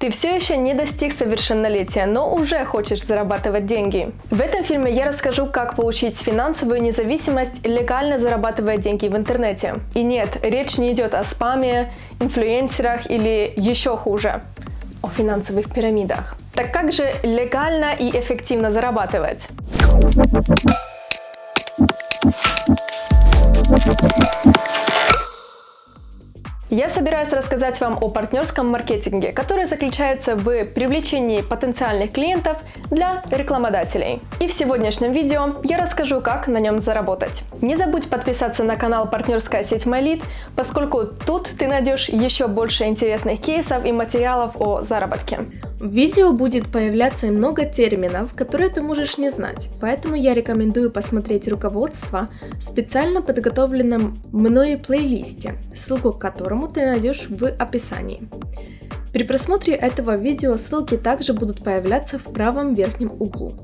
Ты все еще не достиг совершеннолетия, но уже хочешь зарабатывать деньги. В этом фильме я расскажу, как получить финансовую независимость, легально зарабатывая деньги в интернете. И нет, речь не идет о спаме, инфлюенсерах или еще хуже, о финансовых пирамидах. Так как же легально и эффективно зарабатывать? Я собираюсь рассказать вам о партнерском маркетинге, который заключается в привлечении потенциальных клиентов для рекламодателей. И в сегодняшнем видео я расскажу, как на нем заработать. Не забудь подписаться на канал партнерская сеть MyLead, поскольку тут ты найдешь еще больше интересных кейсов и материалов о заработке. В видео будет появляться много терминов, которые ты можешь не знать, поэтому я рекомендую посмотреть руководство в специально подготовленном мной плейлисте, ссылку к которому ты найдешь в описании. При просмотре этого видео ссылки также будут появляться в правом верхнем углу.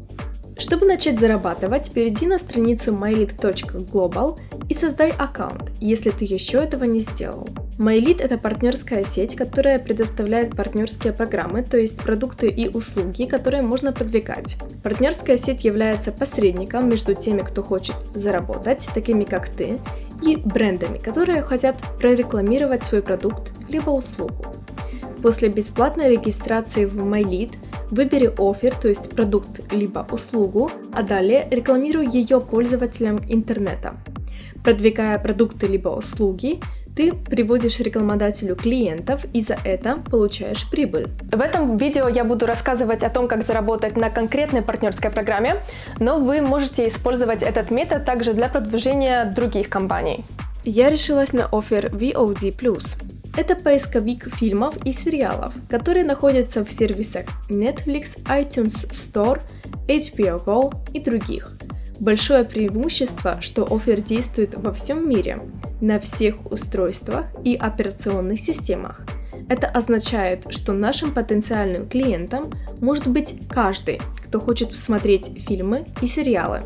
Чтобы начать зарабатывать, перейди на страницу mylead.global и создай аккаунт, если ты еще этого не сделал. MyLead – это партнерская сеть, которая предоставляет партнерские программы, то есть продукты и услуги, которые можно продвигать. Партнерская сеть является посредником между теми, кто хочет заработать, такими как ты, и брендами, которые хотят прорекламировать свой продукт либо услугу. После бесплатной регистрации в MyLead выбери офер, то есть продукт либо услугу, а далее рекламируй ее пользователям интернета. Продвигая продукты либо услуги, ты приводишь рекламодателю клиентов и за это получаешь прибыль. В этом видео я буду рассказывать о том, как заработать на конкретной партнерской программе, но вы можете использовать этот метод также для продвижения других компаний. Я решилась на офер VOD+. Это поисковик фильмов и сериалов, который находится в сервисах Netflix, iTunes Store, HBO Go и других. Большое преимущество, что офер действует во всем мире, на всех устройствах и операционных системах. Это означает, что нашим потенциальным клиентам может быть каждый, кто хочет посмотреть фильмы и сериалы.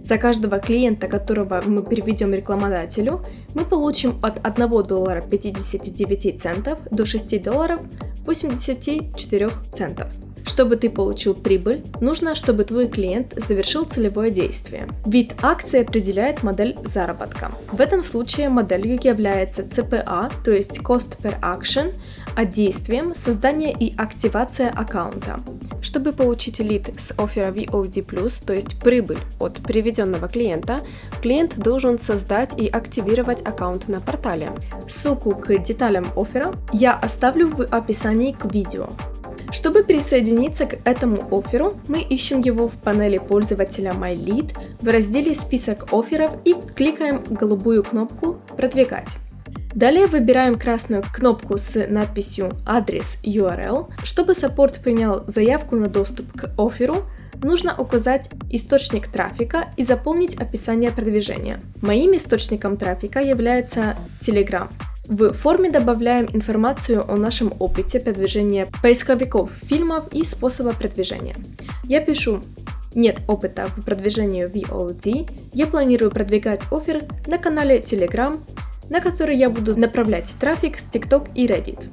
За каждого клиента, которого мы переведем рекламодателю, мы получим от 1 доллара 59 центов до 6 долларов 84 центов. Чтобы ты получил прибыль, нужно, чтобы твой клиент завершил целевое действие. Вид акции определяет модель заработка. В этом случае моделью является CPA, то есть Cost per Action, а действием создание и активация аккаунта. Чтобы получить лид с оффера VOD+, то есть прибыль от приведенного клиента, клиент должен создать и активировать аккаунт на портале. Ссылку к деталям оффера я оставлю в описании к видео. Чтобы присоединиться к этому офферу, мы ищем его в панели пользователя MyLead в разделе «Список офферов» и кликаем голубую кнопку «Продвигать». Далее выбираем красную кнопку с надписью «Адрес URL». Чтобы саппорт принял заявку на доступ к офферу, нужно указать источник трафика и заполнить описание продвижения. Моим источником трафика является Telegram. В форме добавляем информацию о нашем опыте продвижения поисковиков фильмов и способа продвижения. Я пишу нет опыта в продвижении VOD, я планирую продвигать офер на канале Telegram, на который я буду направлять трафик с TikTok и Reddit.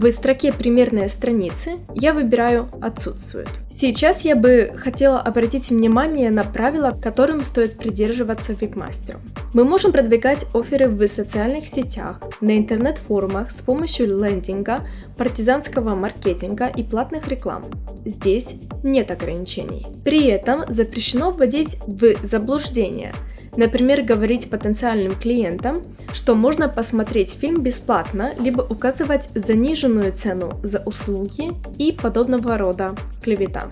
В строке «Примерные страницы» я выбираю «Отсутствует». Сейчас я бы хотела обратить внимание на правила, которым стоит придерживаться вебмастеру. Мы можем продвигать оферы в социальных сетях, на интернет-форумах с помощью лендинга, партизанского маркетинга и платных реклам. Здесь нет ограничений. При этом запрещено вводить в заблуждение – Например, говорить потенциальным клиентам, что можно посмотреть фильм бесплатно, либо указывать заниженную цену за услуги и подобного рода клевета.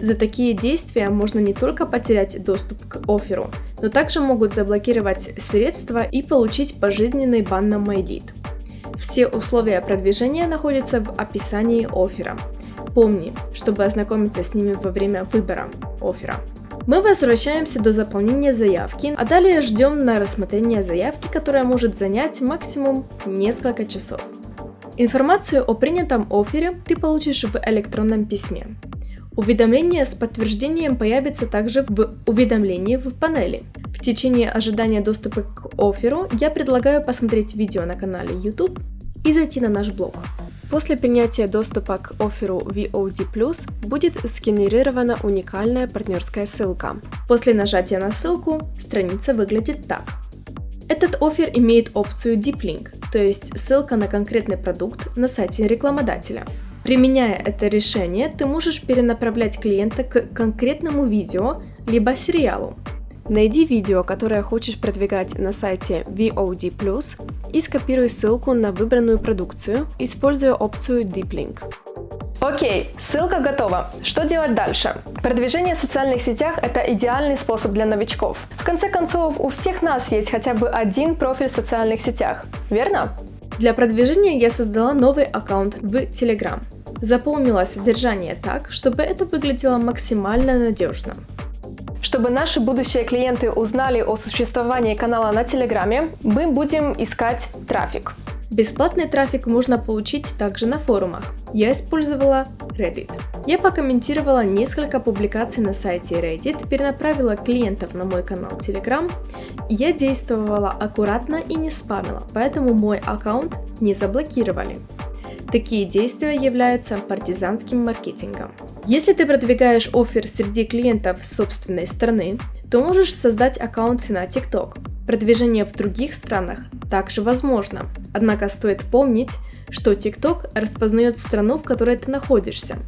За такие действия можно не только потерять доступ к оферу, но также могут заблокировать средства и получить пожизненный бан на MyLead. Все условия продвижения находятся в описании оффера. Помни, чтобы ознакомиться с ними во время выбора оффера. Мы возвращаемся до заполнения заявки, а далее ждем на рассмотрение заявки, которая может занять максимум несколько часов. Информацию о принятом оффере ты получишь в электронном письме. Уведомление с подтверждением появится также в уведомлении в панели. В течение ожидания доступа к офферу я предлагаю посмотреть видео на канале YouTube и зайти на наш блог. После принятия доступа к офферу VOD+, будет сгенерирована уникальная партнерская ссылка. После нажатия на ссылку страница выглядит так. Этот офер имеет опцию Deep Link, то есть ссылка на конкретный продукт на сайте рекламодателя. Применяя это решение, ты можешь перенаправлять клиента к конкретному видео либо сериалу. Найди видео, которое хочешь продвигать на сайте VOD+, и скопируй ссылку на выбранную продукцию, используя опцию Deep Link. Окей, ссылка готова. Что делать дальше? Продвижение в социальных сетях – это идеальный способ для новичков. В конце концов, у всех нас есть хотя бы один профиль в социальных сетях, верно? Для продвижения я создала новый аккаунт в Telegram. Заполнила содержание так, чтобы это выглядело максимально надежно. Чтобы наши будущие клиенты узнали о существовании канала на Телеграме, мы будем искать трафик. Бесплатный трафик можно получить также на форумах. Я использовала Reddit. Я покомментировала несколько публикаций на сайте Reddit, перенаправила клиентов на мой канал Telegram. Я действовала аккуратно и не спамила, поэтому мой аккаунт не заблокировали. Такие действия являются партизанским маркетингом. Если ты продвигаешь офер среди клиентов собственной страны, то можешь создать аккаунт на TikTok. Продвижение в других странах также возможно, однако стоит помнить, что TikTok распознает страну, в которой ты находишься,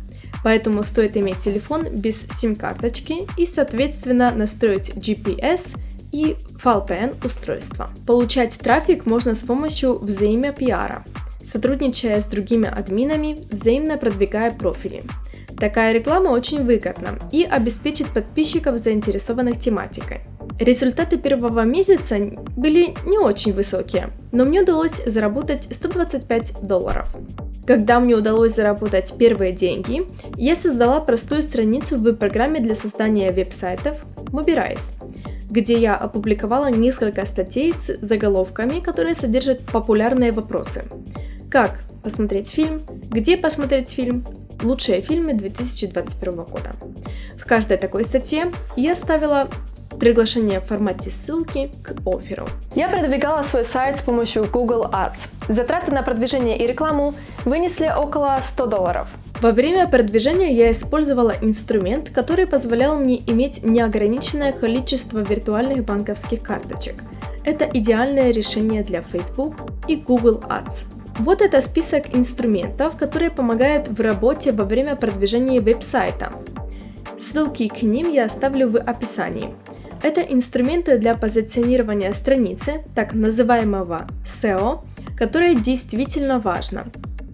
поэтому стоит иметь телефон без сим-карточки и, соответственно, настроить GPS и VPN устройства. Получать трафик можно с помощью взаимопиара, сотрудничая с другими админами, взаимно продвигая профили. Такая реклама очень выгодна и обеспечит подписчиков, заинтересованных тематикой. Результаты первого месяца были не очень высокие, но мне удалось заработать 125 долларов. Когда мне удалось заработать первые деньги, я создала простую страницу в программе для создания веб-сайтов Mobilize, где я опубликовала несколько статей с заголовками, которые содержат популярные вопросы. Как посмотреть фильм, где посмотреть фильм, лучшие фильмы 2021 года. В каждой такой статье я ставила приглашение в формате ссылки к офферу. Я продвигала свой сайт с помощью Google Ads. Затраты на продвижение и рекламу вынесли около 100 долларов. Во время продвижения я использовала инструмент, который позволял мне иметь неограниченное количество виртуальных банковских карточек. Это идеальное решение для Facebook и Google Ads. Вот это список инструментов, которые помогают в работе во время продвижения веб-сайта. Ссылки к ним я оставлю в описании. Это инструменты для позиционирования страницы, так называемого SEO, которое действительно важно,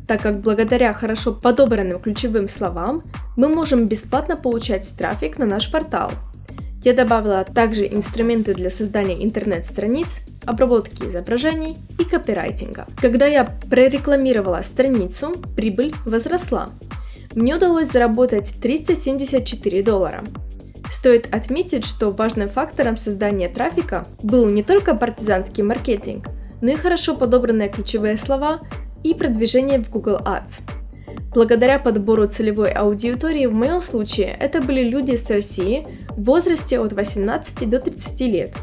так как благодаря хорошо подобранным ключевым словам мы можем бесплатно получать трафик на наш портал. Я добавила также инструменты для создания интернет-страниц, обработки изображений и копирайтинга. Когда я прорекламировала страницу, прибыль возросла. Мне удалось заработать 374 доллара. Стоит отметить, что важным фактором создания трафика был не только партизанский маркетинг, но и хорошо подобранные ключевые слова и продвижение в Google Ads. Благодаря подбору целевой аудитории в моем случае это были люди из России в возрасте от 18 до 30 лет.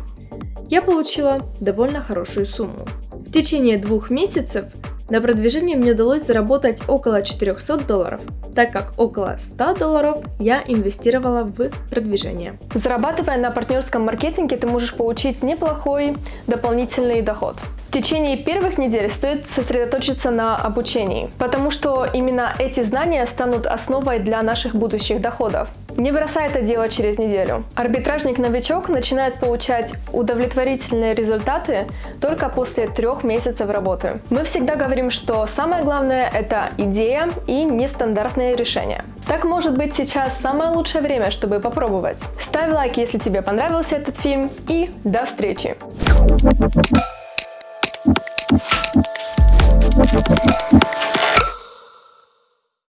Я получила довольно хорошую сумму. В течение двух месяцев на продвижение мне удалось заработать около 400 долларов, так как около 100 долларов я инвестировала в продвижение. Зарабатывая на партнерском маркетинге, ты можешь получить неплохой дополнительный доход. В течение первых недель стоит сосредоточиться на обучении, потому что именно эти знания станут основой для наших будущих доходов. Не бросай это дело через неделю. Арбитражник-новичок начинает получать удовлетворительные результаты только после трех месяцев работы. Мы всегда говорим, что самое главное – это идея и нестандартные решения. Так может быть сейчас самое лучшее время, чтобы попробовать. Ставь лайк, если тебе понравился этот фильм и до встречи! パシッ。